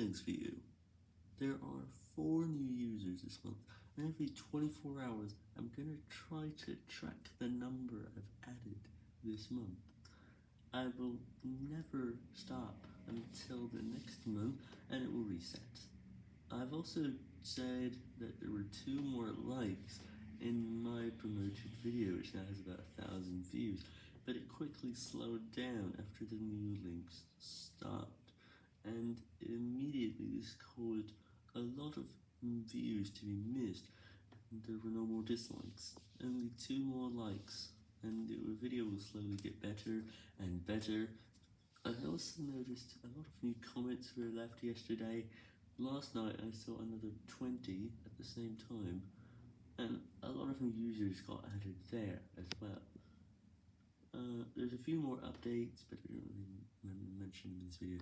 things for you. There are 4 new users this month, and every 24 hours I'm gonna try to track the number I've added this month. I will never stop until the next month, and it will reset. I've also said that there were 2 more likes in my promoted video, which now has about a thousand views, but it quickly slowed down after the new links stopped, this caused a lot of views to be missed, there were no more dislikes, only 2 more likes, and the video will slowly get better and better. I also noticed a lot of new comments were left yesterday, last night I saw another 20 at the same time, and a lot of new users got added there as well. Uh, there's a few more updates, but I don't really mention them in this video.